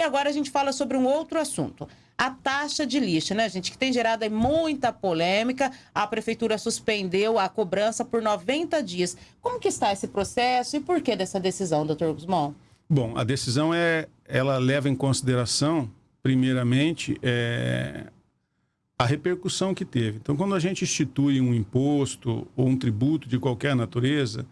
E agora a gente fala sobre um outro assunto. A taxa de lixo, né, gente, que tem gerado muita polêmica. A prefeitura suspendeu a cobrança por 90 dias. Como que está esse processo e por que dessa decisão, doutor Guzmão? Bom, a decisão é, ela leva em consideração, primeiramente, é, a repercussão que teve. Então, quando a gente institui um imposto ou um tributo de qualquer natureza,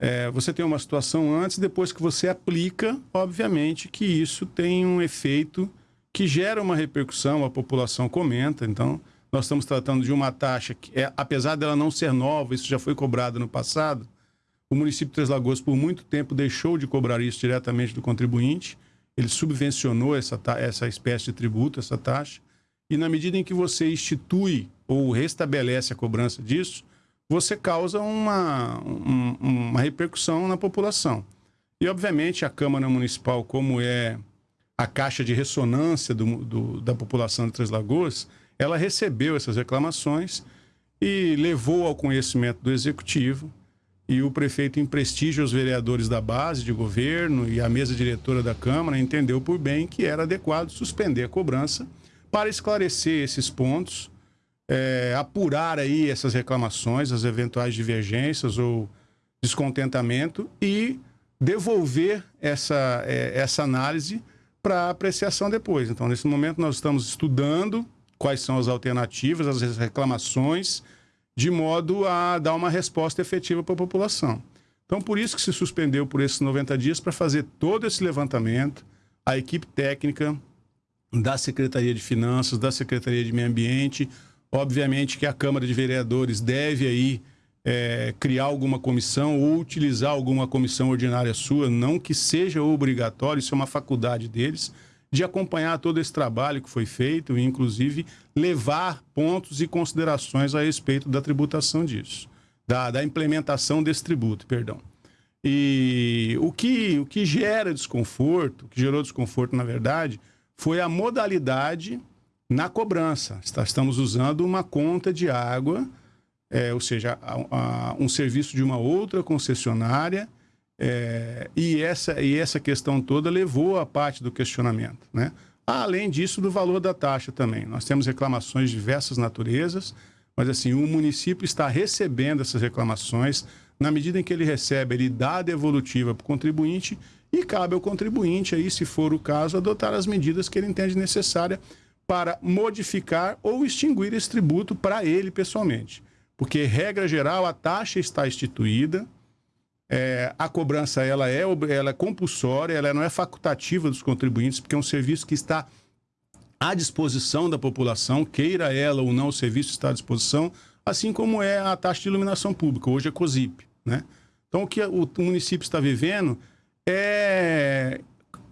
é, você tem uma situação antes, depois que você aplica, obviamente que isso tem um efeito que gera uma repercussão, a população comenta. Então, nós estamos tratando de uma taxa que, é, apesar dela não ser nova, isso já foi cobrado no passado, o município de Três Lagoas, por muito tempo, deixou de cobrar isso diretamente do contribuinte. Ele subvencionou essa, essa espécie de tributo, essa taxa. E na medida em que você institui ou restabelece a cobrança disso, você causa uma, um, uma repercussão na população. E, obviamente, a Câmara Municipal, como é a caixa de ressonância do, do, da população de Três Lagoas, ela recebeu essas reclamações e levou ao conhecimento do Executivo e o prefeito, em prestígio aos vereadores da base de governo e a mesa diretora da Câmara, entendeu por bem que era adequado suspender a cobrança para esclarecer esses pontos, é, apurar aí essas reclamações, as eventuais divergências ou descontentamento e devolver essa, é, essa análise para apreciação depois. Então, nesse momento, nós estamos estudando quais são as alternativas, as reclamações de modo a dar uma resposta efetiva para a população. Então, por isso que se suspendeu por esses 90 dias para fazer todo esse levantamento, a equipe técnica da Secretaria de Finanças, da Secretaria de Meio Ambiente, obviamente que a Câmara de Vereadores deve aí é, criar alguma comissão ou utilizar alguma comissão ordinária sua, não que seja obrigatório, isso é uma faculdade deles, de acompanhar todo esse trabalho que foi feito e, inclusive, levar pontos e considerações a respeito da tributação disso, da, da implementação desse tributo, perdão. E o que, o que gera desconforto, o que gerou desconforto, na verdade, foi a modalidade na cobrança. Estamos usando uma conta de água, é, ou seja, a, a, um serviço de uma outra concessionária é, e, essa, e essa questão toda levou a parte do questionamento. Né? Além disso, do valor da taxa também. Nós temos reclamações de diversas naturezas, mas assim, o município está recebendo essas reclamações. Na medida em que ele recebe, ele dá a devolutiva para o contribuinte e cabe ao contribuinte, aí, se for o caso, adotar as medidas que ele entende necessária para modificar ou extinguir esse tributo para ele pessoalmente. Porque, regra geral, a taxa está instituída, é, a cobrança ela é, ela é compulsória, ela não é facultativa dos contribuintes, porque é um serviço que está à disposição da população, queira ela ou não, o serviço está à disposição, assim como é a taxa de iluminação pública, hoje é COSIP. Né? Então, o que o município está vivendo é,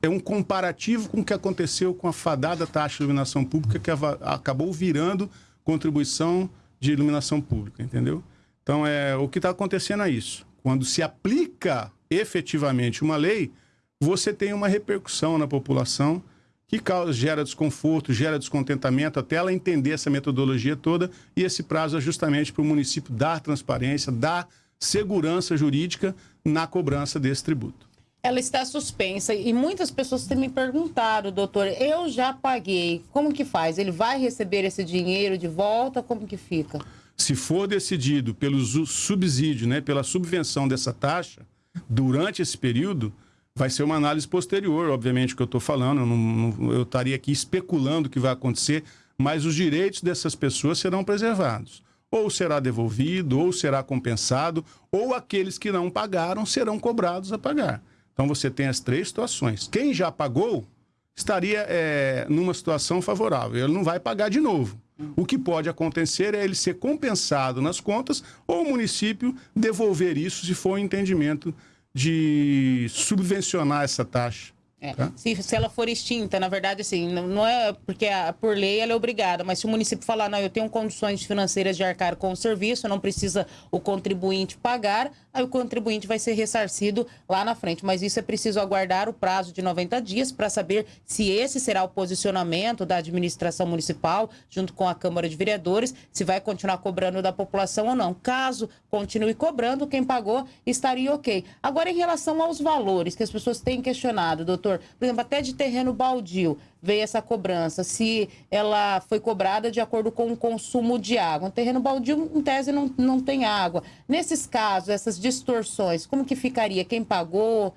é um comparativo com o que aconteceu com a fadada taxa de iluminação pública, que acabou virando contribuição de iluminação pública, entendeu? Então, é, o que está acontecendo é isso quando se aplica efetivamente uma lei, você tem uma repercussão na população que causa, gera desconforto, gera descontentamento, até ela entender essa metodologia toda, e esse prazo é justamente para o município dar transparência, dar segurança jurídica na cobrança desse tributo. Ela está suspensa e muitas pessoas têm me perguntado, doutor, eu já paguei, como que faz? Ele vai receber esse dinheiro de volta? Como que fica? Se for decidido pelo subsídio, né, pela subvenção dessa taxa, durante esse período, vai ser uma análise posterior, obviamente, que eu estou falando. Eu, não, eu estaria aqui especulando o que vai acontecer, mas os direitos dessas pessoas serão preservados. Ou será devolvido, ou será compensado, ou aqueles que não pagaram serão cobrados a pagar. Então você tem as três situações. Quem já pagou estaria é, numa situação favorável, ele não vai pagar de novo. O que pode acontecer é ele ser compensado nas contas ou o município devolver isso se for o um entendimento de subvencionar essa taxa. É. Tá? Se, se ela for extinta, na verdade, assim, não, não é porque a, por lei ela é obrigada, mas se o município falar, não, eu tenho condições financeiras de arcar com o serviço, não precisa o contribuinte pagar, aí o contribuinte vai ser ressarcido lá na frente. Mas isso é preciso aguardar o prazo de 90 dias para saber se esse será o posicionamento da administração municipal, junto com a Câmara de Vereadores, se vai continuar cobrando da população ou não. Caso continue cobrando, quem pagou estaria ok. Agora, em relação aos valores que as pessoas têm questionado, doutor Por exemplo, até de terreno baldio veio essa cobrança, se ela foi cobrada de acordo com o consumo de água. Um terreno baldio, em tese, não, não tem água. Nesses casos, essas distorções, como que ficaria? Quem pagou?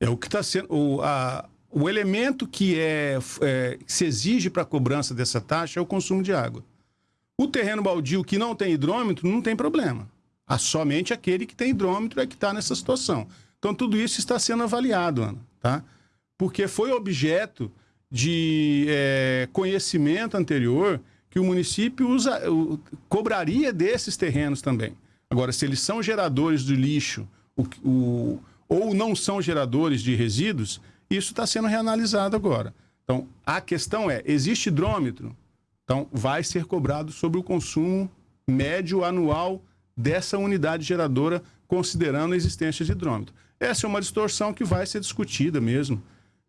É o que está sendo. O, a, o elemento que, é, é que se exige para a cobrança dessa taxa é o consumo de água. O terreno baldio que não tem hidrômetro não tem problema. Ah, somente aquele que tem hidrômetro é que está nessa situação. Então, tudo isso está sendo avaliado, Ana, tá? Porque foi objeto de é, conhecimento anterior que o município usa, cobraria desses terrenos também. Agora, se eles são geradores de lixo o, o, ou não são geradores de resíduos, isso está sendo reanalisado agora. Então, a questão é: existe hidrômetro? Então, vai ser cobrado sobre o consumo médio anual dessa unidade geradora, considerando a existência de hidrômetro. Essa é uma distorção que vai ser discutida mesmo.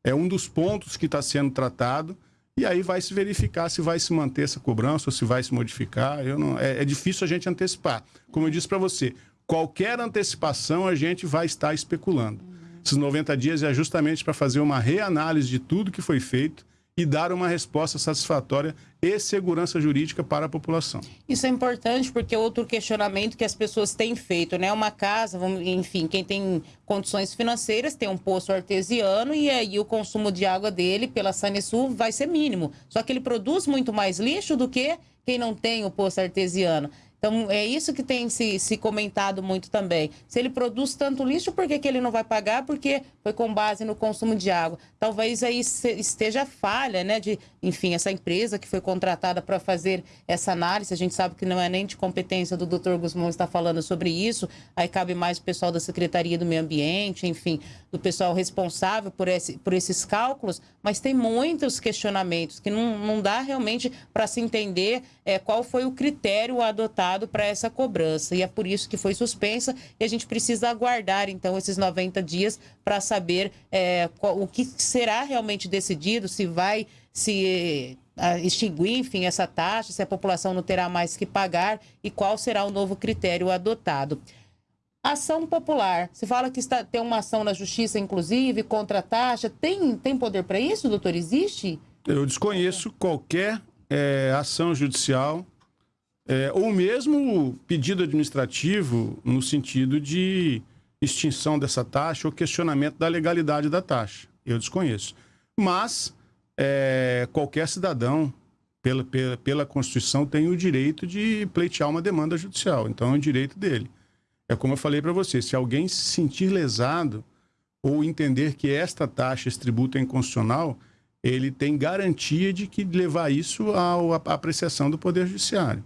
É um dos pontos que está sendo tratado. E aí vai se verificar se vai se manter essa cobrança ou se vai se modificar. Eu não, é, é difícil a gente antecipar. Como eu disse para você, qualquer antecipação a gente vai estar especulando. Esses 90 dias é justamente para fazer uma reanálise de tudo que foi feito e dar uma resposta satisfatória e segurança jurídica para a população. Isso é importante porque outro questionamento que as pessoas têm feito, né? Uma casa, enfim, quem tem condições financeiras tem um poço artesiano e aí o consumo de água dele pela Sanesul vai ser mínimo. Só que ele produz muito mais lixo do que quem não tem o poço artesiano. Então, é isso que tem se, se comentado muito também. Se ele produz tanto lixo, por que, que ele não vai pagar? Porque foi com base no consumo de água. Talvez aí esteja falha, né? De, enfim, essa empresa que foi contratada para fazer essa análise, a gente sabe que não é nem de competência do Dr. Guzmão estar falando sobre isso, aí cabe mais o pessoal da Secretaria do Meio Ambiente, enfim, do pessoal responsável por, esse, por esses cálculos, mas tem muitos questionamentos que não, não dá realmente para se entender é, qual foi o critério adotado para essa cobrança. E é por isso que foi suspensa e a gente precisa aguardar, então, esses 90 dias para saber é, o que será realmente decidido, se vai se extinguir, enfim, essa taxa, se a população não terá mais que pagar e qual será o novo critério adotado. Ação popular. Se fala que está, tem uma ação na justiça, inclusive, contra a taxa. Tem, tem poder para isso, doutor? Existe? Eu desconheço qualquer é, ação judicial é, ou mesmo pedido administrativo no sentido de extinção dessa taxa ou questionamento da legalidade da taxa. Eu desconheço. Mas é, qualquer cidadão, pela, pela, pela Constituição, tem o direito de pleitear uma demanda judicial. Então é um direito dele. É como eu falei para você: se alguém se sentir lesado ou entender que esta taxa, esse tributo é inconstitucional, ele tem garantia de que levar isso à apreciação do Poder Judiciário.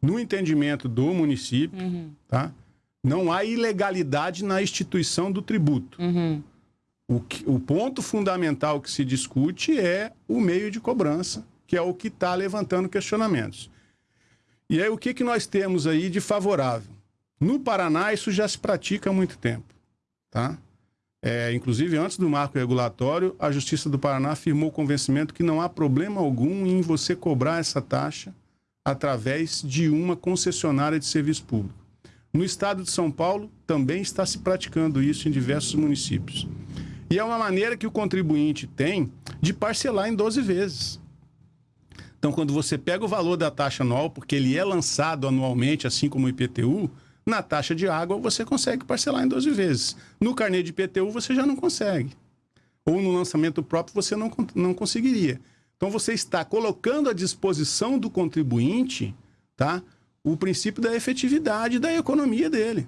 No entendimento do município, uhum. tá? não há ilegalidade na instituição do tributo. Uhum. O, que, o ponto fundamental que se discute é o meio de cobrança, que é o que está levantando questionamentos. E aí, o que, que nós temos aí de favorável? No Paraná, isso já se pratica há muito tempo. Tá? É, inclusive, antes do marco regulatório, a Justiça do Paraná afirmou o convencimento que não há problema algum em você cobrar essa taxa através de uma concessionária de serviço público. No estado de São Paulo, também está se praticando isso em diversos municípios. E é uma maneira que o contribuinte tem de parcelar em 12 vezes. Então, quando você pega o valor da taxa anual, porque ele é lançado anualmente, assim como o IPTU, na taxa de água você consegue parcelar em 12 vezes. No carnê de IPTU você já não consegue. Ou no lançamento próprio você não, não conseguiria. Então você está colocando à disposição do contribuinte tá, o princípio da efetividade da economia dele.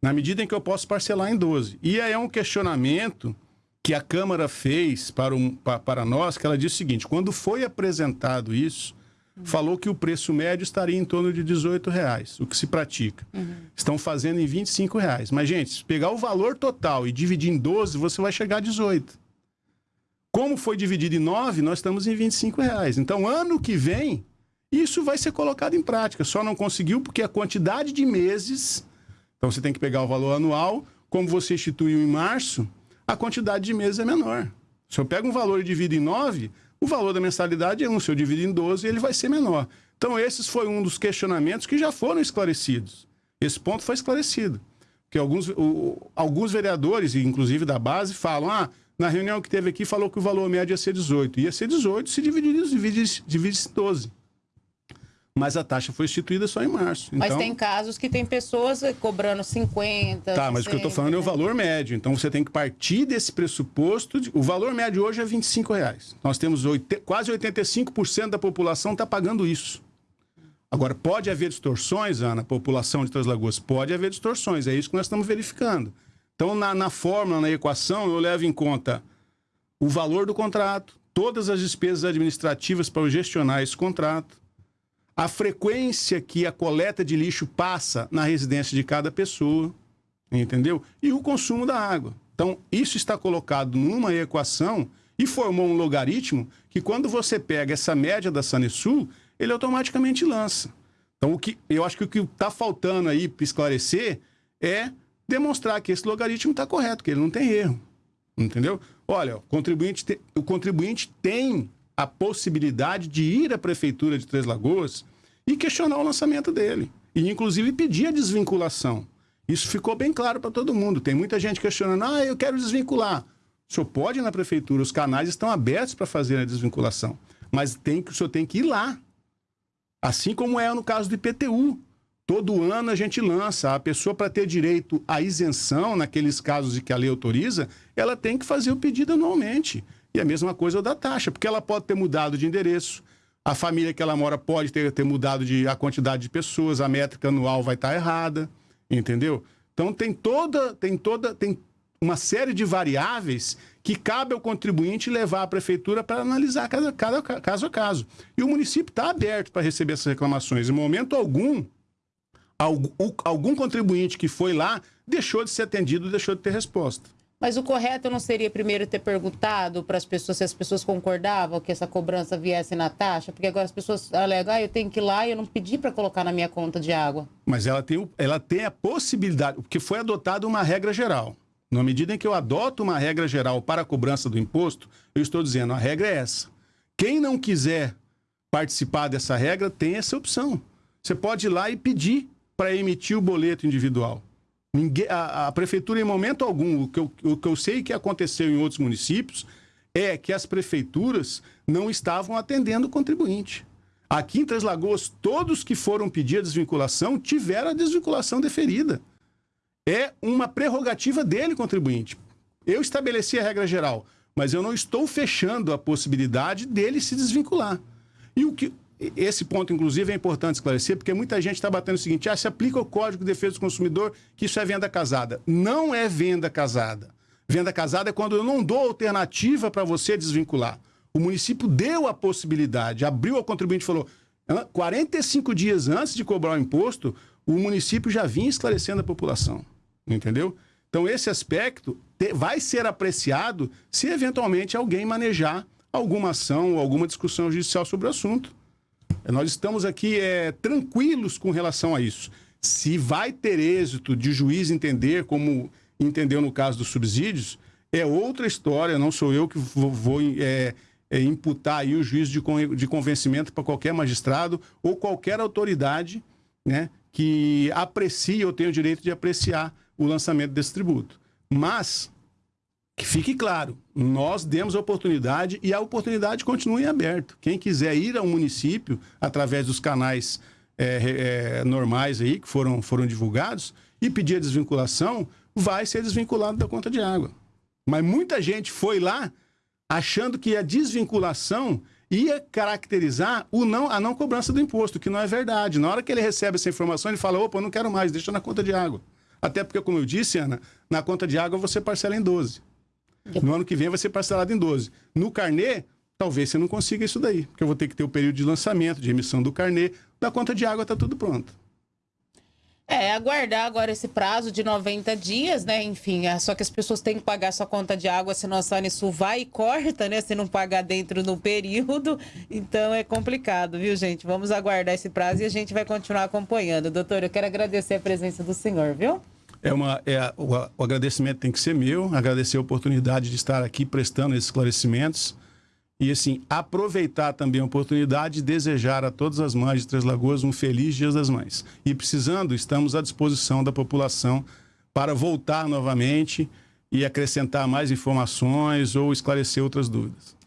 Na medida em que eu posso parcelar em 12. E aí é um questionamento que a Câmara fez para, um, para nós, que ela disse o seguinte: quando foi apresentado isso, falou que o preço médio estaria em torno de 18 reais, o que se pratica. Uhum. Estão fazendo em 25 reais. Mas, gente, se pegar o valor total e dividir em 12, você vai chegar a 18. Como foi dividido em 9, nós estamos em 25 reais. Então, ano que vem, isso vai ser colocado em prática. Só não conseguiu porque a quantidade de meses. Então, você tem que pegar o valor anual. Como você instituiu em março, a quantidade de meses é menor. Se eu pego um valor e divido em 9, o valor da mensalidade é um, se eu dividir em 12, ele vai ser menor. Então, esses foi um dos questionamentos que já foram esclarecidos. Esse ponto foi esclarecido. Porque alguns, o, alguns vereadores, inclusive da base, falam: ah, na reunião que teve aqui, falou que o valor médio ia ser 18. Ia ser 18, se dividir, divide, divide em 12 mas a taxa foi instituída só em março. Mas então... tem casos que tem pessoas cobrando 50. Tá, mas 60, o que eu estou falando né? é o valor médio. Então você tem que partir desse pressuposto. De... O valor médio hoje é 25 reais. Nós temos oit... quase 85% da população está pagando isso. Agora, pode haver distorções, Ana, população de Três Lagoas? Pode haver distorções, é isso que nós estamos verificando. Então, na, na fórmula, na equação, eu levo em conta o valor do contrato, todas as despesas administrativas para gestionar esse contrato, a frequência que a coleta de lixo passa na residência de cada pessoa, entendeu? E o consumo da água. Então, isso está colocado numa equação e formou um logaritmo que quando você pega essa média da Sanesul, ele automaticamente lança. Então, o que, eu acho que o que está faltando aí para esclarecer é demonstrar que esse logaritmo está correto, que ele não tem erro. Entendeu? Olha, o contribuinte, te, o contribuinte tem a possibilidade de ir à Prefeitura de Três Lagoas e questionar o lançamento dele. E, inclusive, pedir a desvinculação. Isso ficou bem claro para todo mundo. Tem muita gente questionando, ah, eu quero desvincular. O senhor pode ir na prefeitura, os canais estão abertos para fazer a desvinculação. Mas tem, o senhor tem que ir lá. Assim como é no caso do IPTU. Todo ano a gente lança. A pessoa, para ter direito à isenção, naqueles casos em que a lei autoriza, ela tem que fazer o pedido anualmente. E a mesma coisa da taxa, porque ela pode ter mudado de endereço, a família que ela mora pode ter, ter mudado de, a quantidade de pessoas, a métrica anual vai estar errada, entendeu? Então tem toda, tem toda, tem uma série de variáveis que cabe ao contribuinte levar à prefeitura para analisar cada, cada, caso a caso. E o município está aberto para receber essas reclamações. Em momento algum, algum, contribuinte que foi lá deixou de ser atendido, deixou de ter resposta. Mas o correto não seria primeiro ter perguntado para as pessoas se as pessoas concordavam que essa cobrança viesse na taxa? Porque agora as pessoas alegam, ah, eu tenho que ir lá e eu não pedi para colocar na minha conta de água. Mas ela tem, ela tem a possibilidade, porque foi adotada uma regra geral. Na medida em que eu adoto uma regra geral para a cobrança do imposto, eu estou dizendo, a regra é essa. Quem não quiser participar dessa regra tem essa opção. Você pode ir lá e pedir para emitir o boleto individual. Ninguém, a, a, prefeitura, em momento algum, o que, eu, o que eu sei que aconteceu em outros municípios é que as prefeituras não estavam atendendo o contribuinte. Aqui em Três Lagoas, todos que foram pedir a desvinculação tiveram a desvinculação deferida. É uma prerrogativa dele, contribuinte. Eu estabeleci a regra geral, mas eu não estou fechando a possibilidade dele se desvincular. E o que, esse ponto, inclusive, é importante esclarecer, porque muita gente está batendo o seguinte: ah, se aplica o Código de Defesa do Consumidor, que isso é venda casada. Não é venda casada. Venda casada é quando eu não dou alternativa para você desvincular. O município deu a possibilidade, abriu ao contribuinte e falou: 45 dias antes de cobrar o imposto, o município já vinha esclarecendo a população. Entendeu? Então, esse aspecto vai ser apreciado se eventualmente alguém manejar alguma ação ou alguma discussão judicial sobre o assunto. Nós estamos aqui é, tranquilos com relação a isso. Se vai ter êxito de juiz entender, como entendeu no caso dos subsídios, é outra história, não sou eu que vou, vou é, é, imputar aí o juiz de, de convencimento para qualquer magistrado ou qualquer autoridade né, que aprecie ou tenha o direito de apreciar o lançamento desse tributo. Mas que fique claro, nós demos a oportunidade e a oportunidade continua em aberto. Quem quiser ir ao município através dos canais é, é, normais aí que foram, foram divulgados e pedir a desvinculação, vai ser desvinculado da conta de água. Mas muita gente foi lá achando que a desvinculação ia caracterizar o não, a não cobrança do imposto, que não é verdade. Na hora que ele recebe essa informação, ele fala: opa, não quero mais, deixa na conta de água. Até porque, como eu disse, Ana, na conta de água você parcela em 12. No ano que vem vai ser parcelado em 12. No carnê, talvez você não consiga isso daí, porque eu vou ter que ter o período de lançamento, de emissão do carnê. Da conta de água está tudo pronto. É, aguardar agora esse prazo de 90 dias, né? Enfim, é só que as pessoas têm que pagar sua conta de água, senão a Sanesul vai e corta, né? Se não pagar dentro do período. Então é complicado, viu, gente? Vamos aguardar esse prazo e a gente vai continuar acompanhando. Doutor, eu quero agradecer a presença do senhor, viu? É uma, é, o, o agradecimento tem que ser meu, agradecer a oportunidade de estar aqui prestando esses esclarecimentos. E, assim, aproveitar também a oportunidade de desejar a todas as mães de Três Lagoas um feliz Dia das Mães. E precisando, estamos à disposição da população para voltar novamente e acrescentar mais informações ou esclarecer outras dúvidas.